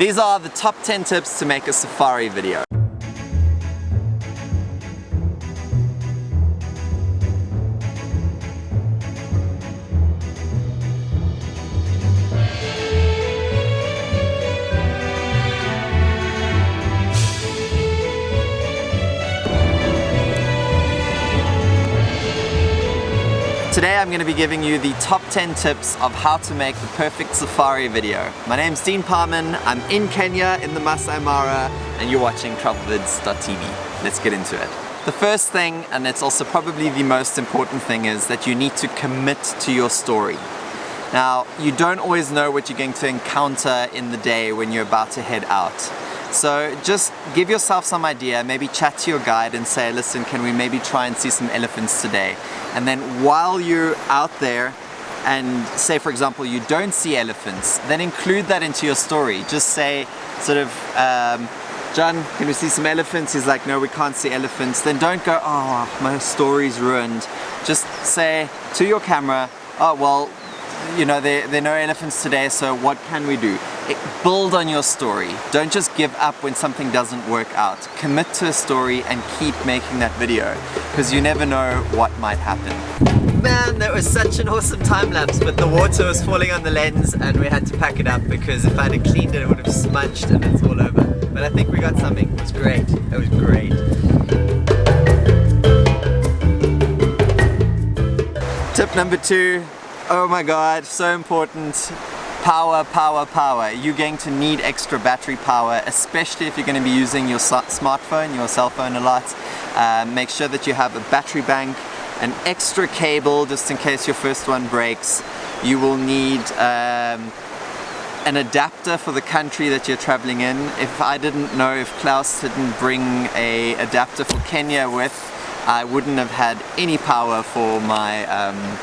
These are the top 10 tips to make a safari video. Today I'm going to be giving you the top 10 tips of how to make the perfect safari video. My name's Dean Parman, I'm in Kenya in the Masai Mara and you're watching travelvids.tv. Let's get into it. The first thing, and it's also probably the most important thing, is that you need to commit to your story. Now, you don't always know what you're going to encounter in the day when you're about to head out. So just give yourself some idea, maybe chat to your guide and say, listen, can we maybe try and see some elephants today? And then while you're out there and say, for example, you don't see elephants, then include that into your story. Just say, sort of, um, John, can we see some elephants? He's like, no, we can't see elephants. Then don't go, oh, my story's ruined. Just say to your camera, oh, well, you know, there, there are no elephants today, so what can we do? It, build on your story. Don't just give up when something doesn't work out. Commit to a story and keep making that video, because you never know what might happen. Man, that was such an awesome time lapse, but the water was falling on the lens and we had to pack it up because if I had cleaned it, it would have smudged and it's all over. But I think we got something. It was great. It was great. Tip number two, Oh my god, so important. Power, power, power. You're going to need extra battery power, especially if you're going to be using your smartphone, your cell phone a lot. Uh, make sure that you have a battery bank, an extra cable just in case your first one breaks. You will need um, an adapter for the country that you're traveling in. If I didn't know if Klaus didn't bring a adapter for Kenya with, I wouldn't have had any power for my um,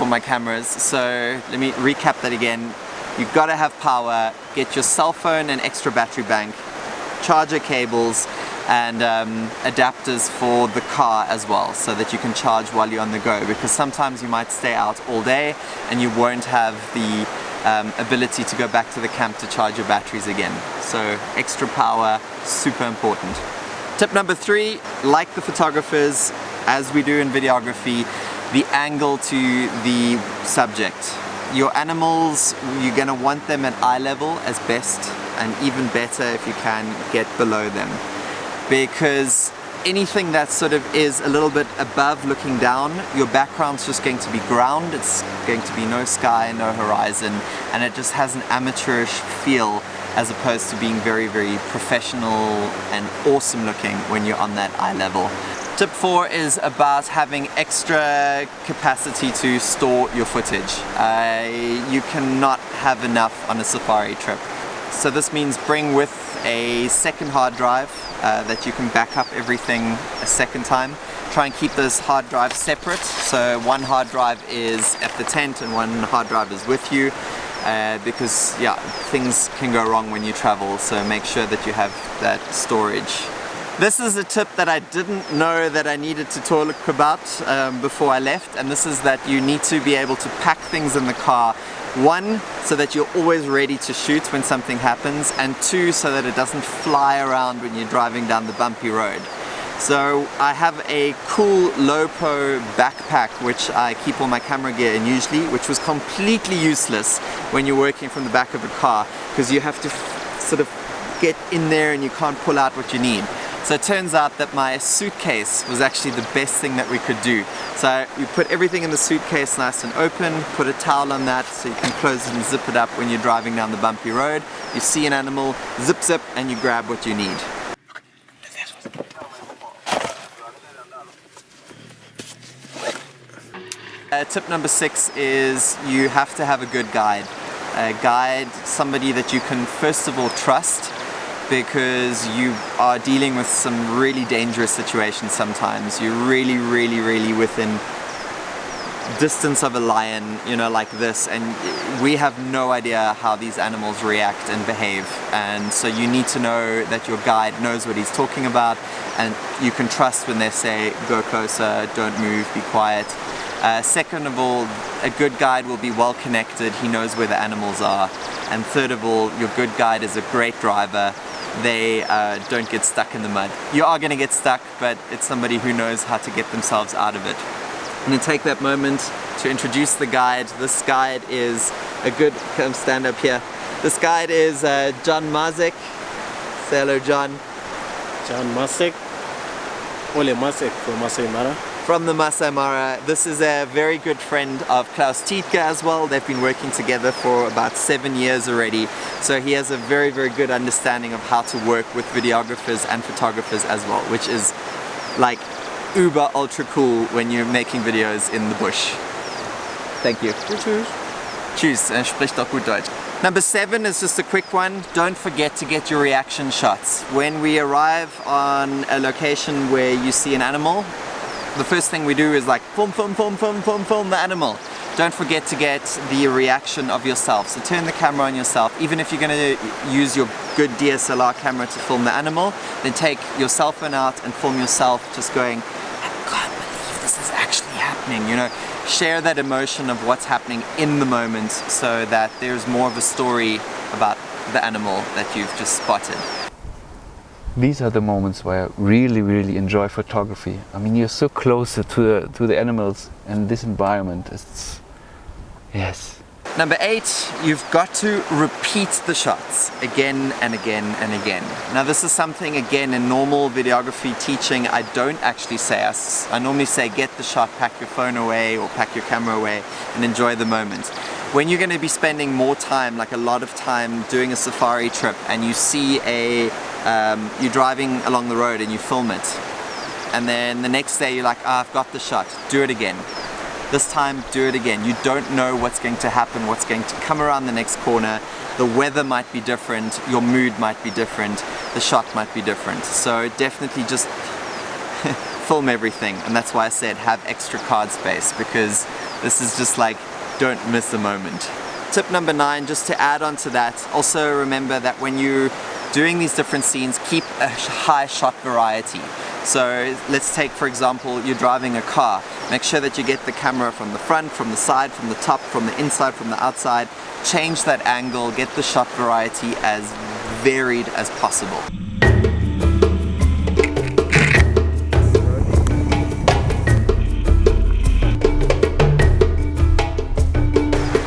for my cameras. So let me recap that again. You've got to have power, get your cell phone and extra battery bank, charger cables, and um, adapters for the car as well so that you can charge while you're on the go because sometimes you might stay out all day and you won't have the um, ability to go back to the camp to charge your batteries again. So extra power, super important. Tip number three, like the photographers, as we do in videography, the angle to the subject. Your animals, you're going to want them at eye level as best and even better if you can get below them because anything that sort of is a little bit above looking down, your background's just going to be ground, it's going to be no sky, no horizon, and it just has an amateurish feel as opposed to being very, very professional and awesome looking when you're on that eye level. Tip 4 is about having extra capacity to store your footage. Uh, you cannot have enough on a safari trip. So this means bring with a second hard drive uh, that you can back up everything a second time. Try and keep those hard drives separate. So one hard drive is at the tent and one hard drive is with you. Uh, because yeah, things can go wrong when you travel, so make sure that you have that storage this is a tip that I didn't know that I needed to talk about um, before I left and this is that you need to be able to pack things in the car one, so that you're always ready to shoot when something happens and two, so that it doesn't fly around when you're driving down the bumpy road. So I have a cool Lowepro backpack which I keep all my camera gear in usually, which was completely useless when you're working from the back of a car because you have to sort of get in there and you can't pull out what you need. So it turns out that my suitcase was actually the best thing that we could do. So you put everything in the suitcase nice and open, put a towel on that so you can close it and zip it up when you're driving down the bumpy road. You see an animal, zip zip, and you grab what you need. Uh, tip number six is you have to have a good guide. A guide, somebody that you can first of all trust because you are dealing with some really dangerous situations sometimes. You're really, really, really within distance of a lion, you know, like this, and we have no idea how these animals react and behave. And so you need to know that your guide knows what he's talking about, and you can trust when they say, go closer, don't move, be quiet. Uh, second of all, a good guide will be well connected, he knows where the animals are. And third of all, your good guide is a great driver. They uh, don't get stuck in the mud. You are going to get stuck, but it's somebody who knows how to get themselves out of it. I'm going to take that moment to introduce the guide. This guide is a good, come stand up here. This guide is uh, John Mazek. Say hello, John. John Masek, Ole Masek from Masai Mara. From the Masai Mara. This is a very good friend of Klaus Tiedge as well. They've been working together for about seven years already. So he has a very, very good understanding of how to work with videographers and photographers as well, which is like uber ultra cool when you're making videos in the bush. Thank you. Tschüss. Tschüss, er spricht auch gut Deutsch. Number seven is just a quick one. Don't forget to get your reaction shots. When we arrive on a location where you see an animal, the first thing we do is like film, film, film, film, film, film the animal. Don't forget to get the reaction of yourself. So turn the camera on yourself. Even if you're going to use your good DSLR camera to film the animal, then take your cell phone out and film yourself just going, I can't believe this is actually happening, you know share that emotion of what's happening in the moment so that there's more of a story about the animal that you've just spotted. These are the moments where I really, really enjoy photography. I mean, you're so close to the, to the animals and this environment. It's, yes, Number eight, you've got to repeat the shots again and again and again. Now this is something again in normal videography teaching I don't actually say. I, I normally say get the shot, pack your phone away or pack your camera away and enjoy the moment. When you're going to be spending more time, like a lot of time doing a safari trip and you see a, um, you're driving along the road and you film it and then the next day you're like, oh, I've got the shot, do it again this time, do it again. You don't know what's going to happen, what's going to come around the next corner. The weather might be different, your mood might be different, the shot might be different. So definitely just film everything. And that's why I said have extra card space because this is just like, don't miss a moment. Tip number nine, just to add on to that, also remember that when you're doing these different scenes, keep a high shot variety. So let's take for example, you're driving a car. Make sure that you get the camera from the front, from the side, from the top, from the inside, from the outside. Change that angle, get the shot variety as varied as possible.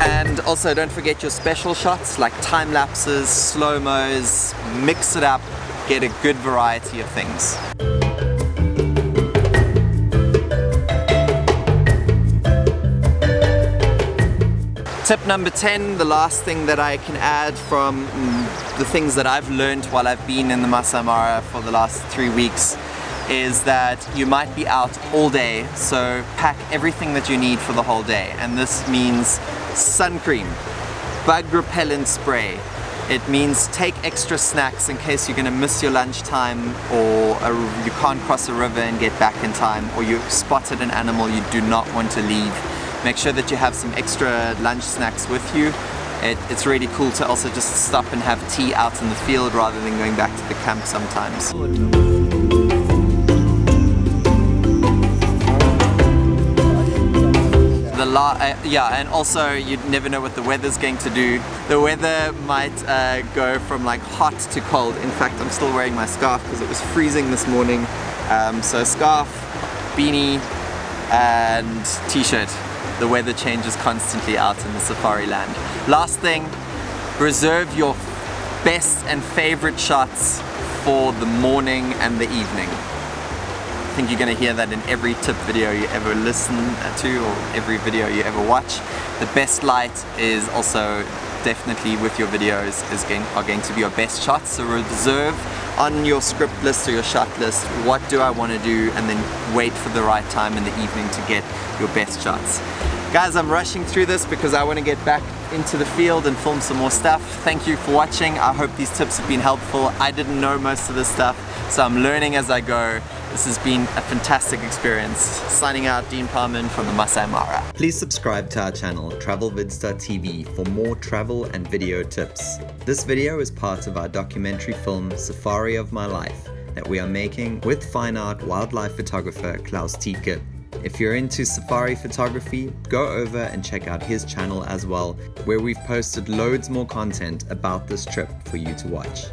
And also don't forget your special shots like time lapses, slow-mos, mix it up, get a good variety of things. Tip number 10, the last thing that I can add from mm, the things that I've learned while I've been in the Masai Mara for the last three weeks is that you might be out all day, so pack everything that you need for the whole day. And this means sun cream, bug repellent spray, it means take extra snacks in case you're going to miss your lunchtime or a, you can't cross a river and get back in time or you've spotted an animal you do not want to leave Make sure that you have some extra lunch snacks with you. It, it's really cool to also just stop and have tea out in the field rather than going back to the camp sometimes. The la uh, yeah, and also you never know what the weather's going to do. The weather might uh, go from like hot to cold. In fact, I'm still wearing my scarf because it was freezing this morning. Um, so scarf, beanie, and t-shirt the weather changes constantly out in the safari land. Last thing, reserve your best and favorite shots for the morning and the evening. Think you're going to hear that in every tip video you ever listen to or every video you ever watch. The best light is also definitely with your videos is going, are going to be your best shots. So reserve on your script list or your shot list, what do I want to do and then wait for the right time in the evening to get your best shots. Guys, I'm rushing through this because I want to get back into the field and film some more stuff. Thank you for watching. I hope these tips have been helpful. I didn't know most of this stuff, so I'm learning as I go. This has been a fantastic experience. Signing out, Dean Parman from the Masai Mara. Please subscribe to our channel, travelvids.tv for more travel and video tips. This video is part of our documentary film, Safari of My Life, that we are making with fine art wildlife photographer Klaus Tiedge. If you're into safari photography, go over and check out his channel as well, where we've posted loads more content about this trip for you to watch.